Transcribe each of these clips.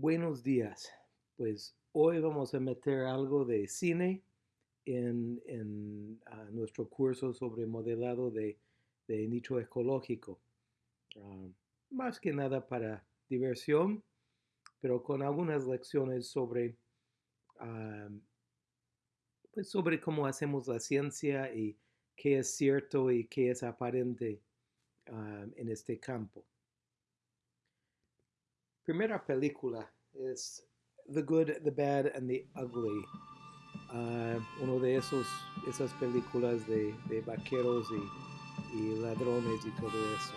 Buenos días. Pues hoy vamos a meter algo de cine en, en ah, nuestro curso sobre modelado de, nicho ecológico. Ah, más que nada para diversión, pero con algunas lecciones sobre, ah, pues sobre cómo hacemos la ciencia y qué es cierto y qué es aparente en este campo primera película es The Good, The Bad and the Ugly. Uh, uno de esos esas películas de, de vaqueros y, y, ladrones y todo eso.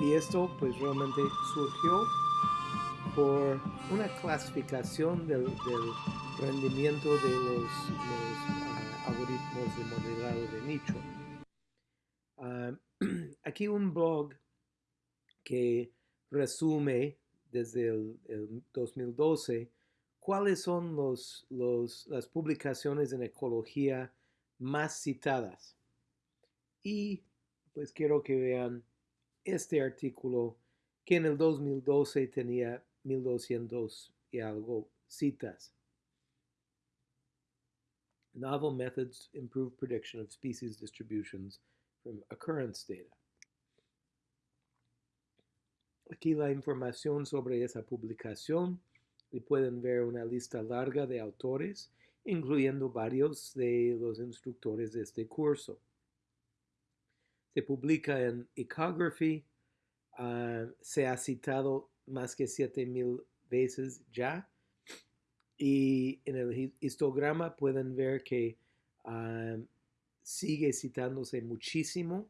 Y esto pues realmente surgió por una clasificación del, del rendimiento de los, los uh, algoritmos de modelado de nicho. Uh, aquí un blog que resume desde el, 2012 cuáles son los, las publicaciones en ecología más citadas. Y pues quiero que vean este artículo que en el 2012 tenía 1200 y algo citas. Novel methods improve prediction of species distributions from occurrence data. Aquí la información sobre esa publicación y pueden ver una lista larga de autores, incluyendo varios de los instructores de este curso. Se publica en Ecography, ah, se ha citado más que 7000 veces ya, y en el histograma pueden ver que ah, sigue citándose muchísimo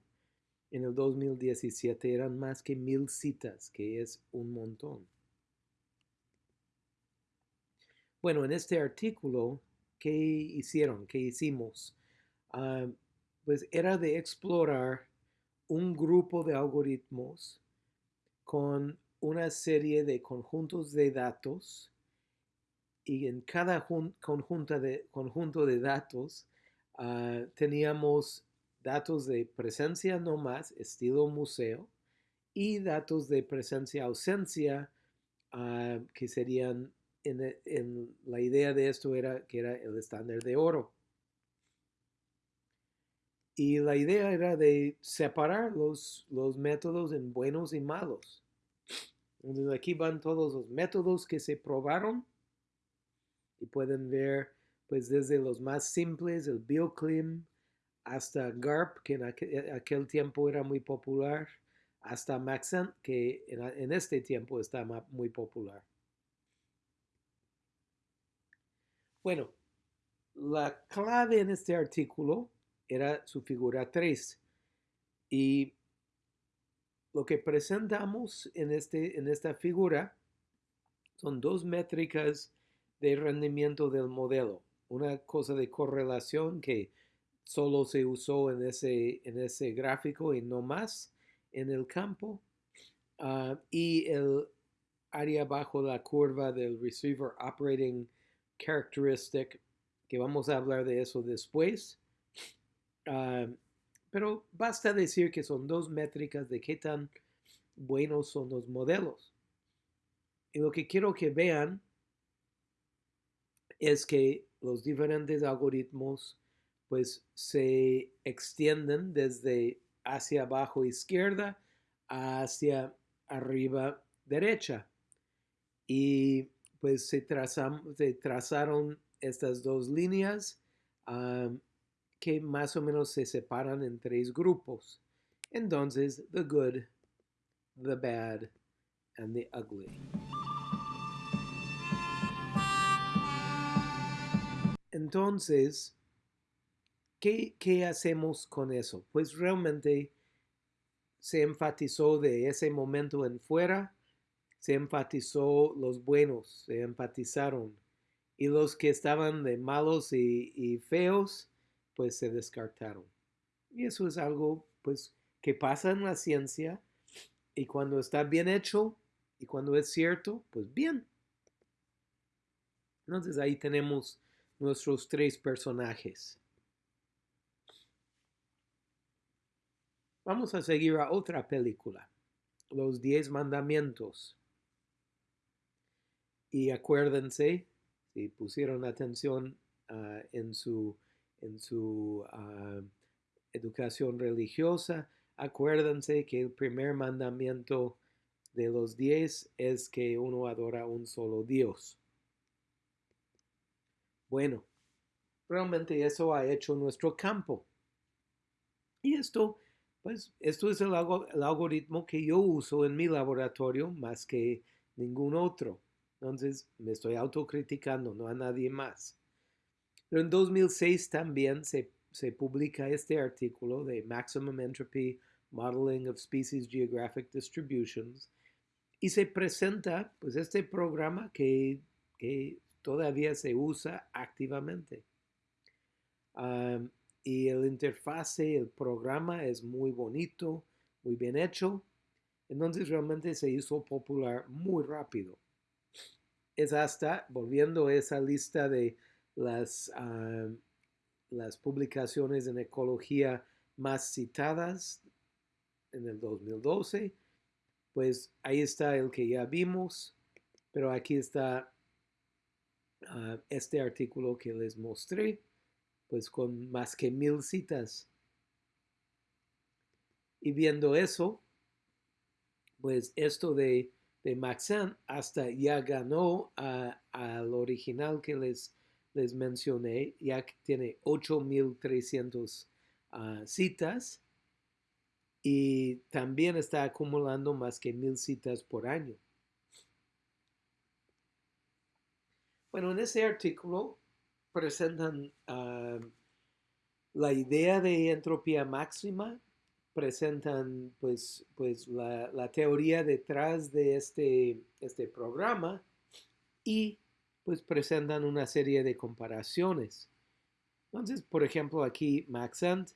en el 2017 eran más que mil citas, que es un montón. Bueno, en este artículo, ¿qué hicieron? ¿Qué hicimos? Ah, pues era de explorar un grupo de algoritmos con una serie de conjuntos de datos y en cada conjunto de, conjunto de datos ah, teníamos datos de presencia no más, estilo museo, y datos de presencia-ausencia, ah, que serían, en, la idea de esto era que era el estándar de oro. Y la idea era de separar los, los métodos en buenos y malos. Entonces aquí van todos los métodos que se probaron y pueden ver pues desde los más simples, el BioClim, hasta GARP, que en aquel, tiempo era muy popular, hasta Maxent, que en, este tiempo está muy popular. Bueno, la clave en este artículo era su figura 3 y lo que presentamos en, este, en esta figura son dos métricas de rendimiento del modelo. Una cosa de correlación que solo se usó en ese, en ese gráfico y no más en el campo. Ah, y el área bajo la curva del Receiver Operating Characteristic, que vamos a hablar de eso después. Ah, pero basta decir que son dos métricas de qué tan buenos son los modelos. Y lo que quiero que vean es que los diferentes algoritmos pues se extienden desde hacia abajo izquierda hacia arriba derecha. Y pues se, trazaron estas dos líneas que más o menos se separan en tres grupos. Entonces, the good, the bad, and the ugly. Entonces, ¿Qué, hacemos con eso? Pues realmente se enfatizó de ese momento en fuera, se enfatizó los buenos, se empatizaron. Y los que estaban de malos y, feos, pues se descartaron. Y eso es algo, pues, que pasa en la ciencia. Y cuando está bien hecho y cuando es cierto, pues bien. Entonces ahí tenemos nuestros tres personajes. Vamos a seguir a otra película, Los Diez Mandamientos. Y acuérdense, si pusieron atención uh, en su, en su uh, educación religiosa, acuérdense que el primer mandamiento de los diez es que uno adora un solo Dios. Bueno, realmente eso ha hecho nuestro campo. Y esto, pues, esto es el, algoritmo que yo uso en mi laboratorio más que ningún otro. Entonces me estoy autocriticando, no a nadie más. Pero en 2006 también se, se publica este artículo de Maximum Entropy Modeling of Species Geographic Distributions y se presenta pues este programa que, que todavía se usa activamente. Y el interfase, el programa es muy bonito, muy bien hecho. Entonces realmente se hizo popular muy rápido. Es hasta, volviendo a esa lista de las, las publicaciones en ecología más citadas en el 2012, pues ahí está el que ya vimos, pero aquí está uh, este artículo que les mostré, pues con más que mil citas. Y viendo eso, pues esto de, de Maxent hasta ya ganó al original que les, les mencioné, ya que tiene 8300 uh, citas y también está acumulando más que mil citas por año. Bueno, en ese artículo presentan ah, la idea de entropía máxima, presentan pues, pues la, la teoría detrás de este, este programa y pues presentan una serie de comparaciones. Entonces, por ejemplo, aquí Maxent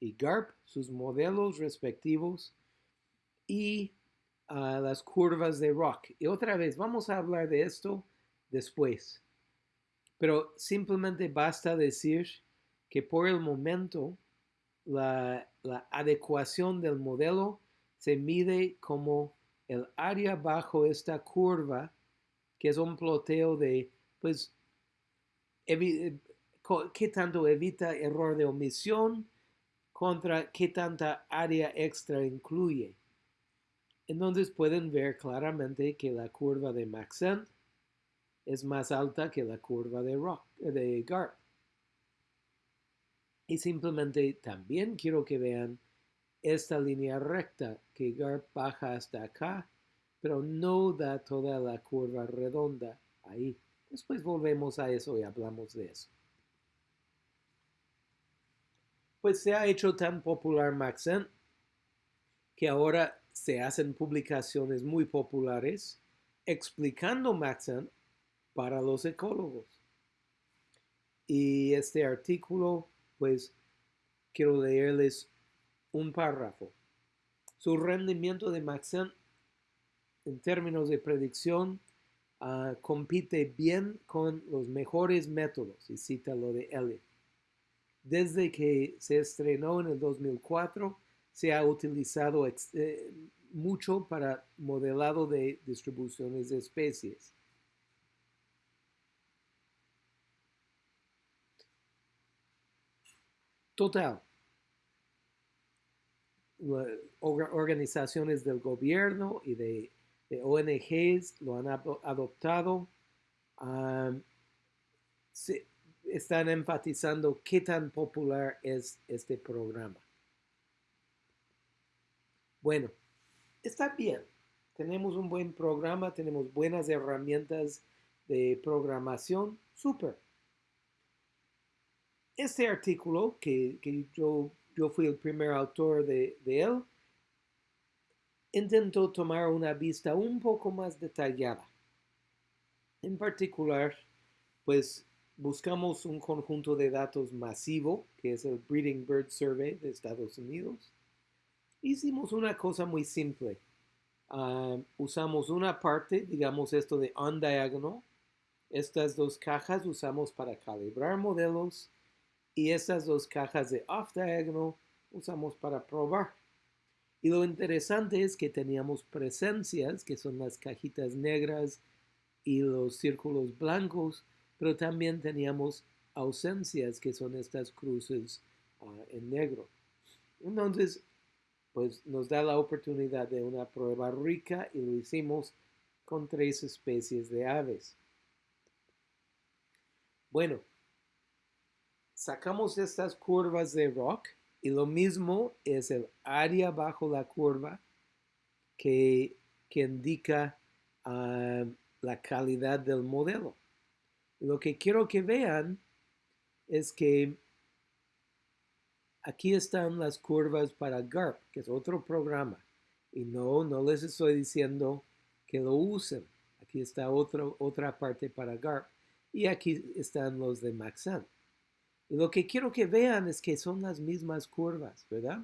y GARP, sus modelos respectivos, y uh, las curvas de Rock. Y otra vez, vamos a hablar de esto después. Pero simplemente basta decir que por el momento la, adecuación del modelo se mide como el área bajo esta curva, que es un ploteo de, pues, qué tanto evita error de omisión, contra qué tanta área extra incluye. Entonces pueden ver claramente que la curva de Maxent es más alta que la curva de, Rock, de GARP. Y simplemente también quiero que vean esta línea recta que GARP baja hasta acá, pero no da toda la curva redonda ahí. Después volvemos a eso y hablamos de eso pues se ha hecho tan popular Maxent que ahora se hacen publicaciones muy populares explicando Maxent para los ecólogos. Y este artículo, pues quiero leerles un párrafo. Su rendimiento de Maxent en términos de predicción ah, compite bien con los mejores métodos, y cita lo de Elliot. Desde que se estrenó en el 2004, se ha utilizado eh, mucho para modelado de distribuciones de especies. Total. Organizaciones del gobierno y de, ONGs lo han adoptado. Están enfatizando qué tan popular es este programa. Bueno, está bien. Tenemos un buen programa, tenemos buenas herramientas de programación. Súper. Este artículo, que, yo, yo, fui el primer autor de, de él, intentó tomar una vista un poco más detallada. En particular, pues buscamos un conjunto de datos masivo, que es el Breeding Bird Survey de Estados Unidos. Hicimos una cosa muy simple. Ah, usamos una parte, digamos esto de on diagonal. Estas dos cajas usamos para calibrar modelos y estas dos cajas de off diagonal usamos para probar. Y lo interesante es que teníamos presencias, que son las cajitas negras y los círculos blancos, pero también teníamos ausencias que son estas cruces ah, en negro. Entonces, pues nos da la oportunidad de una prueba rica y lo hicimos con tres especies de aves. Bueno, sacamos estas curvas de rock y lo mismo es el área bajo la curva que, indica ah, la calidad del modelo. Lo que quiero que vean es que aquí están las curvas para GARP, que es otro programa. Y no, no les estoy diciendo que lo usen. Aquí está otro, otra parte para GARP. Y aquí están los de Maxent. Y lo que quiero que vean es que son las mismas curvas, ¿verdad?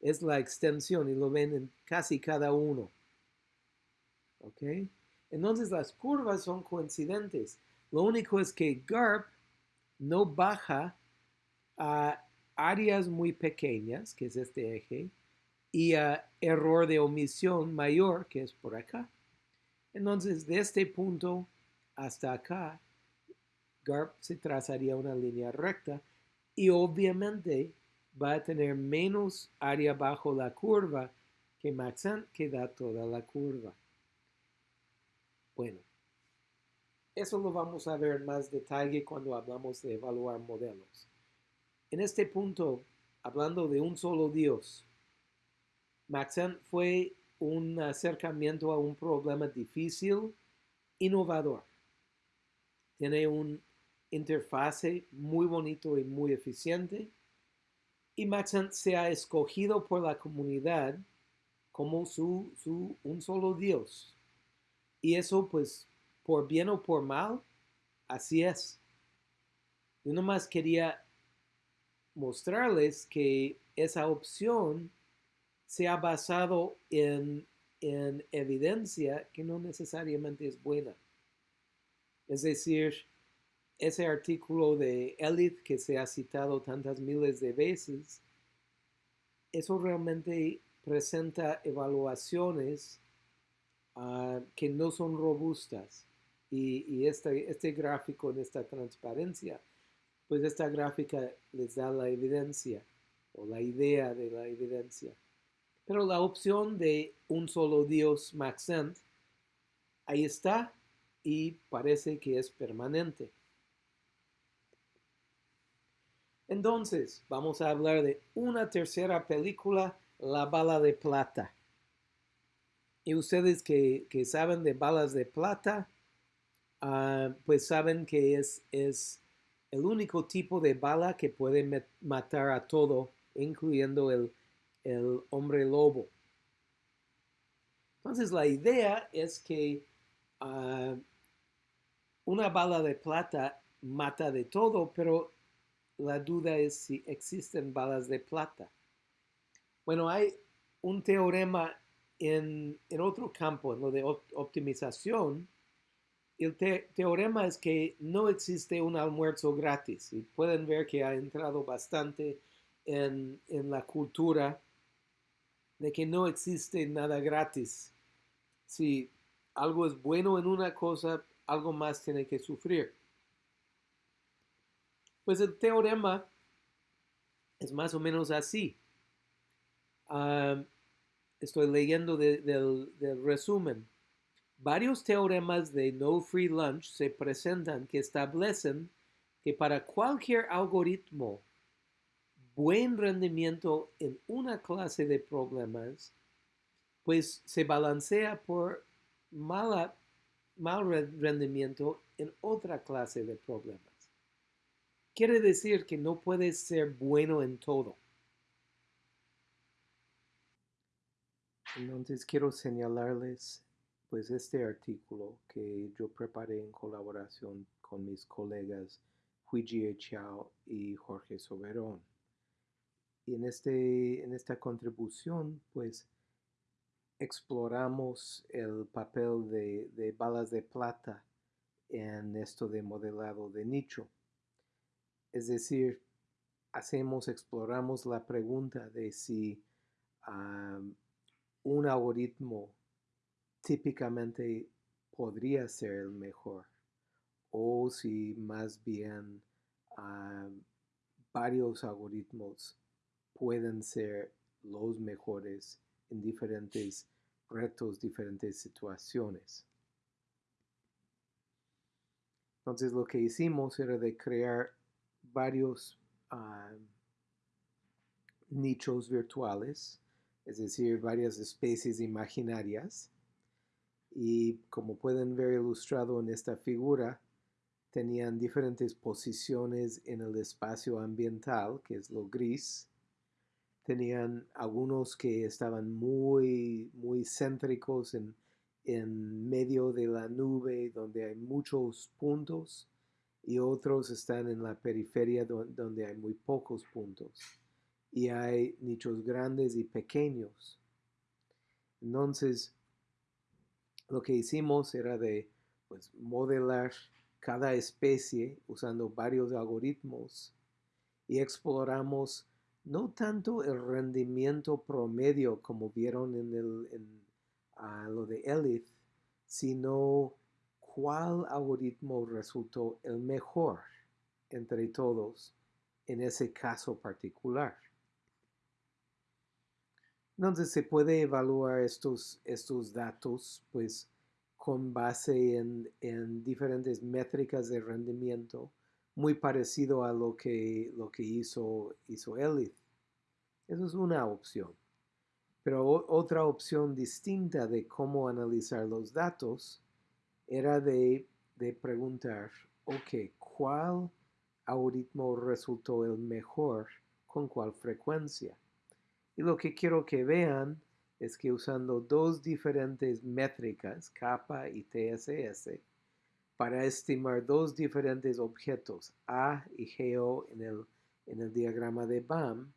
Es la extensión y lo ven en casi cada uno. ¿Ok? Entonces las curvas son coincidentes. Lo único es que GARP no baja a áreas muy pequeñas, que es este eje, y a error de omisión mayor, que es por acá. Entonces, de este punto hasta acá, GARP se trazaría una línea recta y obviamente va a tener menos área bajo la curva que Maxent, que da toda la curva. Bueno, eso lo vamos a ver en más detalle cuando hablamos de evaluar modelos. En este punto, hablando de un solo Dios, Maxent fue un acercamiento a un problema difícil, innovador. Tiene un interfase muy bonito y muy eficiente. Y Maxent se ha escogido por la comunidad como su, su, un solo Dios. Y eso pues por bien o por mal, así es. Yo nomás quería mostrarles que esa opción se ha basado en, evidencia que no necesariamente es buena. Es decir, ese artículo de Elith que se ha citado tantas miles de veces, eso realmente presenta evaluaciones ah, que no son robustas y, este, este gráfico en esta transparencia, pues esta gráfica les da la evidencia o la idea de la evidencia. Pero la opción de un solo Dios Maxent, ahí está y parece que es permanente. Entonces, vamos a hablar de una tercera película, La bala de plata. Y ustedes que, saben de balas de plata, Ah, pues saben que es, es el único tipo de bala que puede matar a todo, incluyendo el, hombre lobo. Entonces la idea es que ah, una bala de plata mata de todo, pero la duda es si existen balas de plata. Bueno, hay un teorema en, otro campo, en lo de optimización, el teorema es que no existe un almuerzo gratis. Y pueden ver que ha entrado bastante en, la cultura de que no existe nada gratis. Si algo es bueno en una cosa, algo más tiene que sufrir. Pues el teorema es más o menos así. Estoy leyendo del resumen. Varios teoremas de no free lunch se presentan que establecen que para cualquier algoritmo buen rendimiento en una clase de problemas, pues se balancea por mal rendimiento en otra clase de problemas. Quiere decir que no puedes ser bueno en todo. Entonces quiero señalarles pues este artículo que yo preparé en colaboración con mis colegas Huijie Chao y Jorge Soberón. Y en, este, en esta contribución, pues, exploramos el papel de, de balas de plata en esto de modelado de nicho. Es decir, hacemos, exploramos la pregunta de si un algoritmo típicamente podría ser el mejor o si más bien ah, varios algoritmos pueden ser los mejores en diferentes retos, diferentes situaciones. Entonces lo que hicimos era de crear varios ah, nichos virtuales, es decir, varias especies imaginarias. Y como pueden ver ilustrado en esta figura, tenían diferentes posiciones en el espacio ambiental, que es lo gris. Tenían algunos que estaban muy, muy céntricos en, en medio de la nube, donde hay muchos puntos, y otros están en la periferia donde hay muy pocos puntos y hay nichos grandes y pequeños. Entonces, lo que hicimos era de pues, modelar cada especie usando varios algoritmos y exploramos no tanto el rendimiento promedio como vieron en, el, en lo de Elith, sino cuál algoritmo resultó el mejor entre todos en ese caso particular. Entonces se puede evaluar estos, estos datos pues con base en, diferentes métricas de rendimiento, muy parecido a lo que, lo que hizo, hizo Elith. Eso es una opción. Pero otra opción distinta de cómo analizar los datos era de, de preguntar, ok, ¿cuál algoritmo resultó el mejor con cuál frecuencia? Y lo que quiero que vean es que usando dos diferentes métricas, kappa y TSS, para estimar dos diferentes objetos, A y GO en el, en el diagrama de BAM,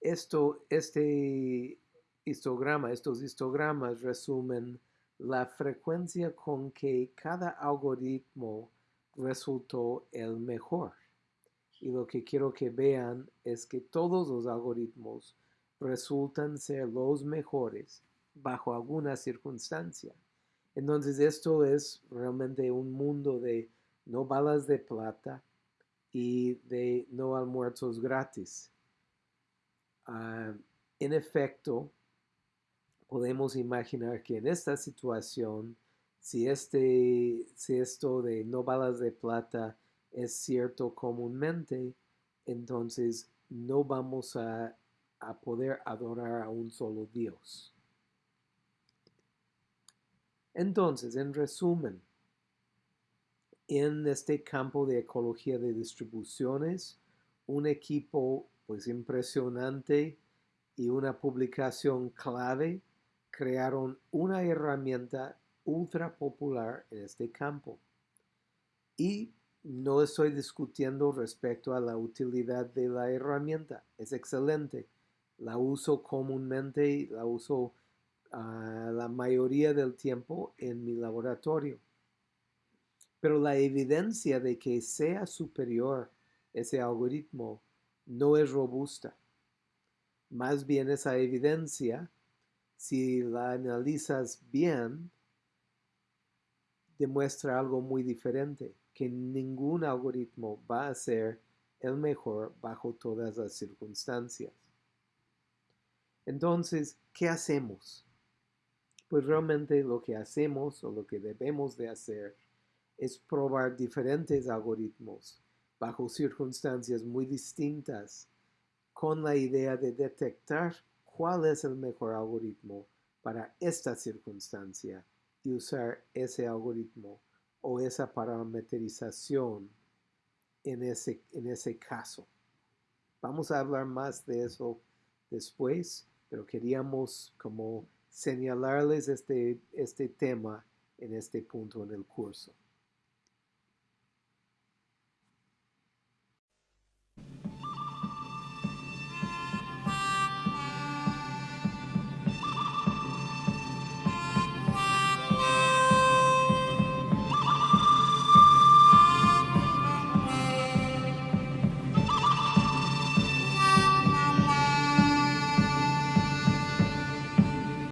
esto, este histograma, estos histogramas resumen la frecuencia con que cada algoritmo resultó el mejor. Y lo que quiero que vean es que todos los algoritmos resultan ser los mejores bajo alguna circunstancia. Entonces esto es realmente un mundo de no balas de plata y de no almuerzos gratis. Ah, en efecto, podemos imaginar que en esta situación, si, este, si esto de no balas de plata es cierto comúnmente, entonces no vamos a a poder adorar a un solo Dios. Entonces, en resumen, en este campo de ecología de distribuciones, un equipo pues impresionante y una publicación clave crearon una herramienta ultra popular en este campo. Y no estoy discutiendo respecto a la utilidad de la herramienta, es excelente la uso comúnmente, la uso ah, la mayoría del tiempo en mi laboratorio. Pero la evidencia de que sea superior ese algoritmo no es robusta. Más bien esa evidencia, si la analizas bien, demuestra algo muy diferente, que ningún algoritmo va a ser el mejor bajo todas las circunstancias. Entonces, ¿qué hacemos? Pues realmente lo que hacemos o lo que debemos de hacer es probar diferentes algoritmos bajo circunstancias muy distintas con la idea de detectar cuál es el mejor algoritmo para esta circunstancia y usar ese algoritmo o esa parametrización en ese, en ese caso. Vamos a hablar más de eso después pero queríamos como señalarles este, este tema en este punto en el curso.